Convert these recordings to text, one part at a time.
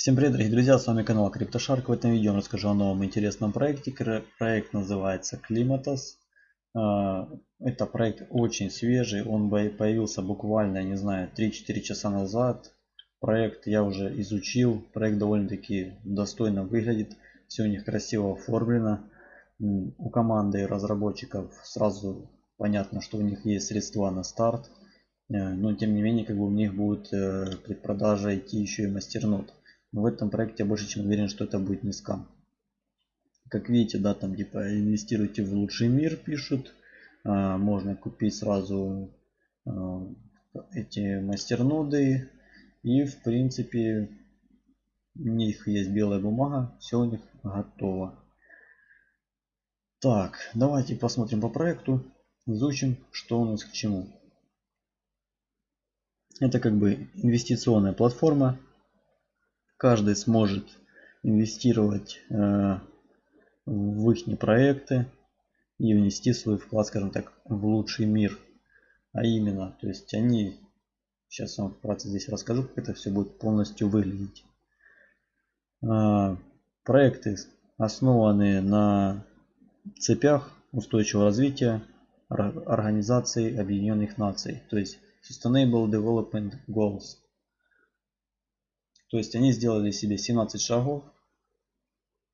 Всем привет, дорогие друзья, с вами канал CryptoShark. В этом видео я расскажу о новом интересном проекте. Проект называется Climatos. А, это проект очень свежий, он появился буквально, не знаю, 3-4 часа назад. Проект я уже изучил, проект довольно-таки достойно выглядит, все у них красиво оформлено. У команды разработчиков сразу понятно, что у них есть средства на старт. Э, но тем не менее, как бы у них будет э, предпродажа идти еще и мастернод. Но в этом проекте я больше чем уверен, что это будет не скам. Как видите, да, там типа инвестируйте в лучший мир пишут. А, можно купить сразу а, эти мастерноды. И в принципе у них есть белая бумага. Все у них готово. Так, давайте посмотрим по проекту. Изучим, что у нас к чему. Это как бы инвестиционная платформа каждый сможет инвестировать э, в их проекты и внести свой вклад, скажем так, в лучший мир. А именно, то есть они, сейчас вам вкратце здесь расскажу, как это все будет полностью выглядеть. Э, проекты основаны на цепях устойчивого развития Организации Объединенных Наций, то есть Sustainable Development Goals. То есть они сделали себе 17 шагов,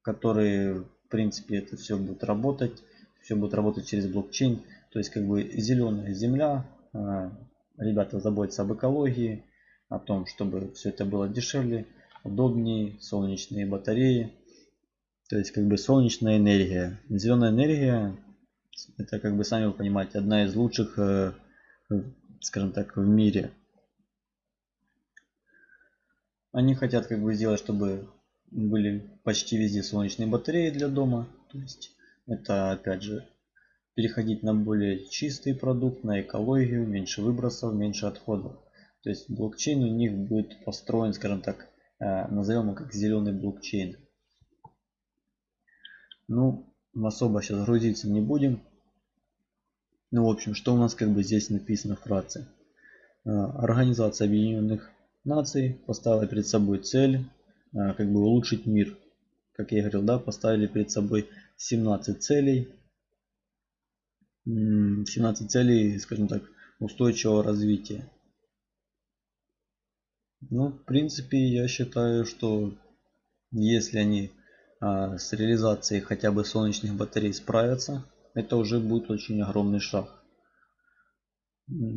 которые, в принципе, это все будет работать. Все будет работать через блокчейн. То есть, как бы зеленая земля. А, ребята заботятся об экологии, о том, чтобы все это было дешевле, удобнее, солнечные батареи. То есть, как бы солнечная энергия. Зеленая энергия, это, как бы сами вы понимаете, одна из лучших, э, скажем так, в мире. Они хотят как бы сделать, чтобы были почти везде солнечные батареи для дома. То есть это опять же переходить на более чистый продукт, на экологию, меньше выбросов, меньше отходов. То есть блокчейн у них будет построен, скажем так, э, назовем его как зеленый блокчейн. Ну, особо сейчас грузиться не будем. Ну, в общем, что у нас как бы здесь написано вкратце. Э, Организация Объединенных наций поставила перед собой цель а, как бы улучшить мир. Как я говорил, да, поставили перед собой 17 целей. 17 целей, скажем так, устойчивого развития. Ну, в принципе, я считаю, что если они а, с реализацией хотя бы солнечных батарей справятся, это уже будет очень огромный шаг.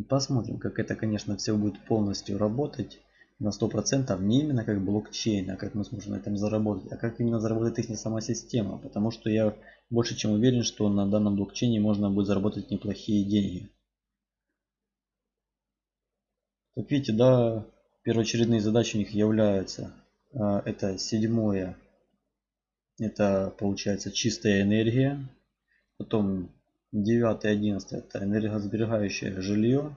Посмотрим, как это, конечно, все будет полностью работать на 100% не именно как блокчейн, а как мы сможем на этом заработать, а как именно заработает их сама система. Потому что я больше чем уверен, что на данном блокчейне можно будет заработать неплохие деньги. Как видите, да, первоочередные задачи у них являются. А, это седьмое. Это получается чистая энергия. Потом 9 и 11 это энергосберегающее жилье.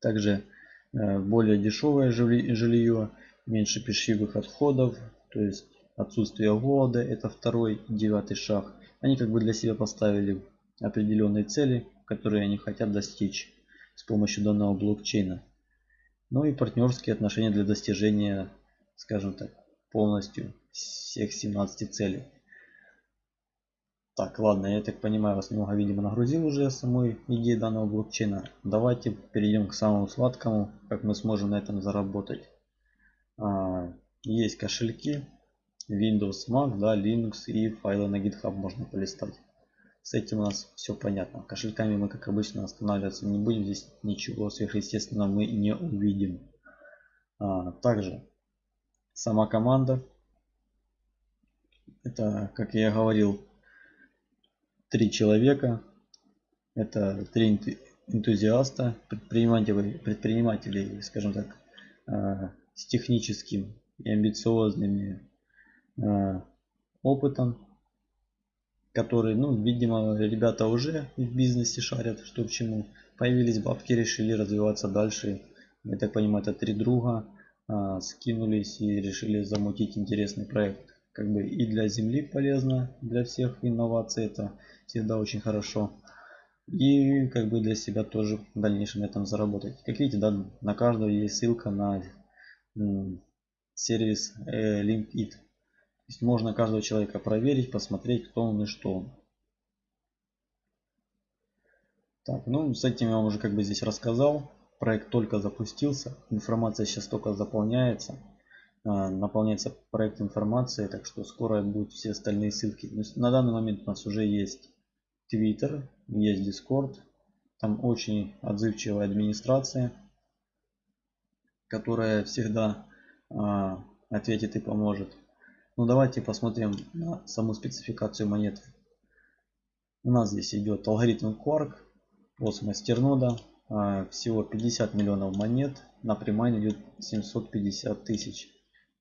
Также более дешевое жилье, меньше пищевых отходов, то есть отсутствие голода, это второй, девятый шаг. Они как бы для себя поставили определенные цели, которые они хотят достичь с помощью данного блокчейна. Ну и партнерские отношения для достижения, скажем так, полностью всех 17 целей. Так, ладно, я так понимаю, вас немного, видимо, нагрузил уже самой идеи данного блокчейна. Давайте перейдем к самому сладкому, как мы сможем на этом заработать. А, есть кошельки, Windows, Mac, да, Linux и файлы на GitHub можно полистать. С этим у нас все понятно. Кошельками мы, как обычно, останавливаться не будем. Здесь ничего сверхъестественного мы не увидим. А, также сама команда. Это, как я говорил, три человека. Это три энтузиаста, предпринимателей, предпринимателей скажем так, а, с техническим и амбициозными а, опытом, которые, ну, видимо, ребята уже в бизнесе шарят, что к чему. Появились бабки, решили развиваться дальше. Я так понимаю, это три друга а, скинулись и решили замутить интересный проект как бы и для земли полезно, для всех инноваций это всегда очень хорошо. И как бы для себя тоже в дальнейшем на этом заработать. Как видите, да, на каждого есть ссылка на сервис э, LinkedIn. То есть можно каждого человека проверить, посмотреть, кто он и что он. Так, ну с этим я вам уже как бы здесь рассказал. Проект только запустился, информация сейчас только заполняется. А, наполняется проект информацией, так что скоро будут все остальные ссылки. На данный момент у нас уже есть Twitter, есть Discord, там очень отзывчивая администрация, которая всегда а, ответит и поможет. Ну давайте посмотрим на саму спецификацию монет. У нас здесь идет алгоритм Quark, ос мастернода, а, всего 50 миллионов монет, на примайн идет 750 тысяч.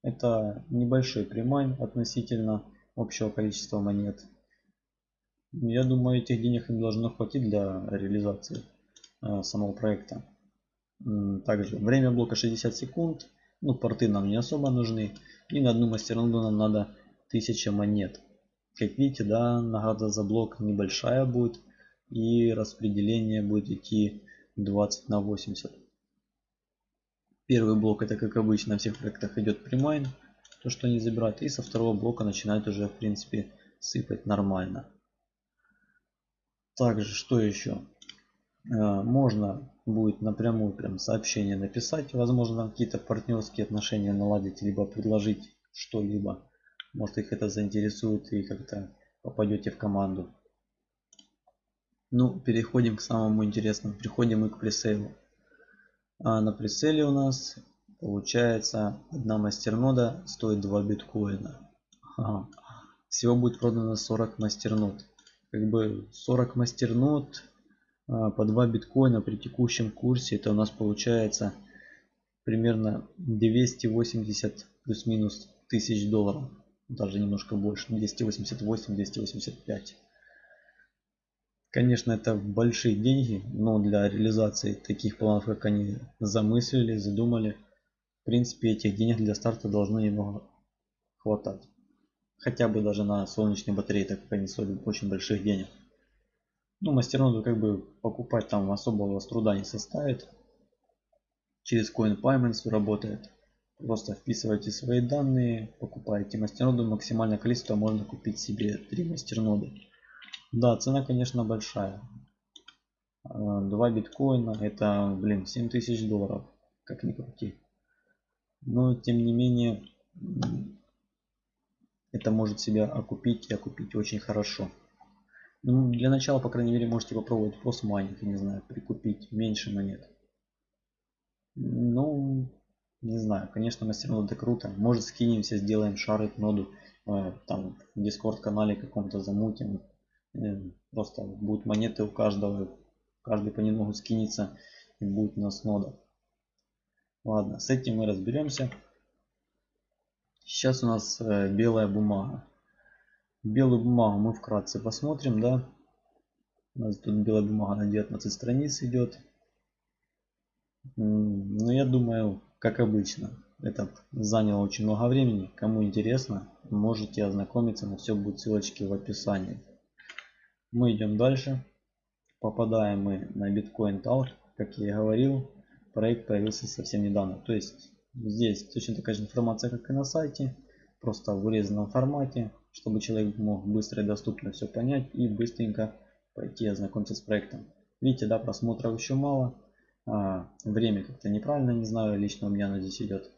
Это небольшой примайн относительно общего количества монет. Я думаю, этих денег им должно хватить для реализации э, самого проекта. Также время блока 60 секунд. Ну, порты нам не особо нужны. И на одну мастерноду нам надо 1000 монет. Как видите, да, награда за блок небольшая будет. И распределение будет идти 20 на 80. Первый блок это как обычно на всех проектах идет примайн, то что они забирают. И со второго блока начинает уже в принципе сыпать нормально. Также что еще? Э, можно будет напрямую прям сообщение написать. Возможно какие-то партнерские отношения наладить, либо предложить что-либо. Может их это заинтересует и как-то попадете в команду. Ну, переходим к самому интересному. Переходим мы к пресейлу. А на прицеле у нас получается одна мастернода стоит 2 биткоина. Ага. Всего будет продано 40 мастернод. Как бы 40 мастернод а, по 2 биткоина при текущем курсе это у нас получается примерно 280 плюс-минус тысяч долларов. Даже немножко больше. 288-285. Конечно, это большие деньги, но для реализации таких планов, как они замыслили, задумали, в принципе, этих денег для старта должно немного хватать. Хотя бы даже на солнечные батареи, так как они стоят очень больших денег. Ну, мастерноду как бы покупать там особого труда не составит. Через CoinPayments работает. Просто вписывайте свои данные, покупаете мастерноду. Максимальное количество можно купить себе 3 мастерноды. Да, цена, конечно, большая. 2 а, биткоина это, блин, 7000 долларов, как ни крути. Но, тем не менее, это может себя окупить и окупить очень хорошо. Ну, для начала, по крайней мере, можете попробовать просто майнинг, не знаю, прикупить меньше монет. Ну, не знаю, конечно, мастернода это круто. Может скинемся, сделаем шарит ноду, э, там в дискорд канале каком-то замутим, Просто будут монеты у каждого. Каждый понемногу скинется и будет у нас нода. Ладно, с этим мы разберемся. Сейчас у нас э, белая бумага. Белую бумагу мы вкратце посмотрим, да. У нас тут белая бумага на 19 страниц идет. Но я думаю, как обычно, это заняло очень много времени. Кому интересно, можете ознакомиться, но все будет ссылочки в описании. Мы идем дальше. Попадаем мы на Bitcoin Talk. Как я и говорил, проект появился совсем недавно. То есть здесь точно такая же информация, как и на сайте. Просто в урезанном формате, чтобы человек мог быстро и доступно все понять и быстренько пойти ознакомиться с проектом. Видите, да, просмотров еще мало. А, время как-то неправильно, не знаю, лично у меня оно здесь идет.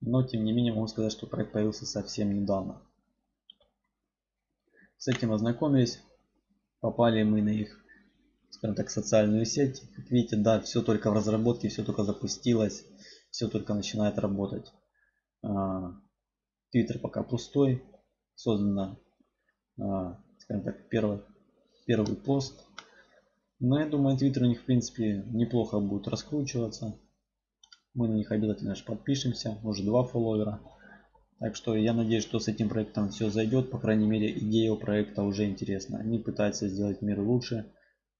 Но тем не менее могу сказать, что проект появился совсем недавно. С этим ознакомились попали мы на их скажем так социальную сеть. Как видите да все только в разработке все только запустилось все только начинает работать. Твиттер пока пустой. Создано а, скажем так первый первый пост. Но я думаю твиттер у них в принципе неплохо будет раскручиваться. Мы на них обязательно же подпишемся. Уже два фолловера так что я надеюсь, что с этим проектом все зайдет. По крайней мере, идея у проекта уже интересна. Они пытаются сделать мир лучше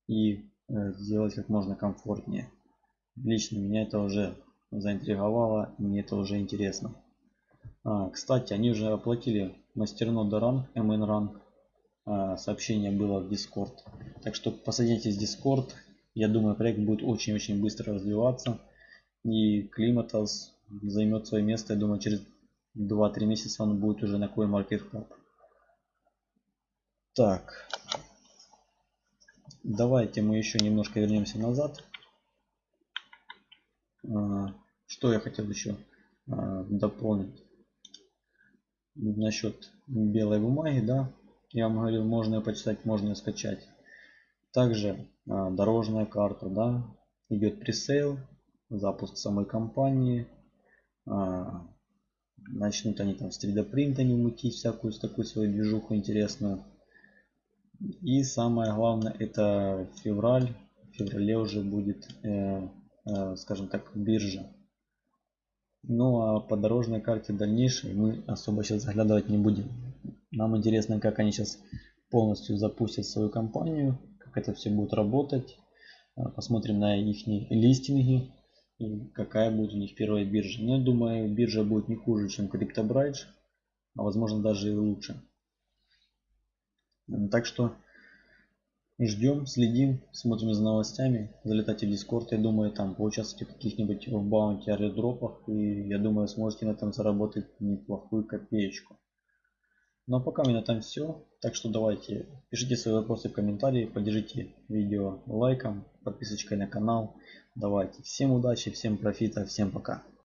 и э, сделать как можно комфортнее. Лично меня это уже заинтриговало, мне это уже интересно. А, кстати, они уже оплатили мастернода ранг, MN ранг. А, сообщение было в Discord. Так что посадитесь в Discord. Я думаю, проект будет очень-очень быстро развиваться. И Климатос займет свое место, я думаю, через 2-3 месяца он будет уже на CoinMarketCap. Так. Давайте мы еще немножко вернемся назад. А, что я хотел еще а, дополнить насчет белой бумаги, да, я вам говорил, можно ее почитать, можно ее скачать. Также а, дорожная карта, да, идет пресейл, запуск самой компании. Начнут они там с 3D принта не мутить всякую такую свою движуху интересную. И самое главное это февраль. В феврале уже будет, э, э, скажем так, биржа. Ну а по дорожной карте дальнейшей мы особо сейчас заглядывать не будем. Нам интересно, как они сейчас полностью запустят свою компанию, как это все будет работать. Посмотрим на их листинги и какая будет у них первая биржа. Но я думаю, биржа будет не хуже, чем CryptoBridge, а возможно даже и лучше. Так что ждем, следим, смотрим за новостями. Залетайте в Discord, я думаю, там поучаствуйте в каких-нибудь в баунти аэродропах. И я думаю, сможете на этом заработать неплохую копеечку. Ну а пока у меня там все. Так что давайте, пишите свои вопросы в комментарии, поддержите видео лайком, подписочкой на канал. Давайте, всем удачи, всем профита, всем пока.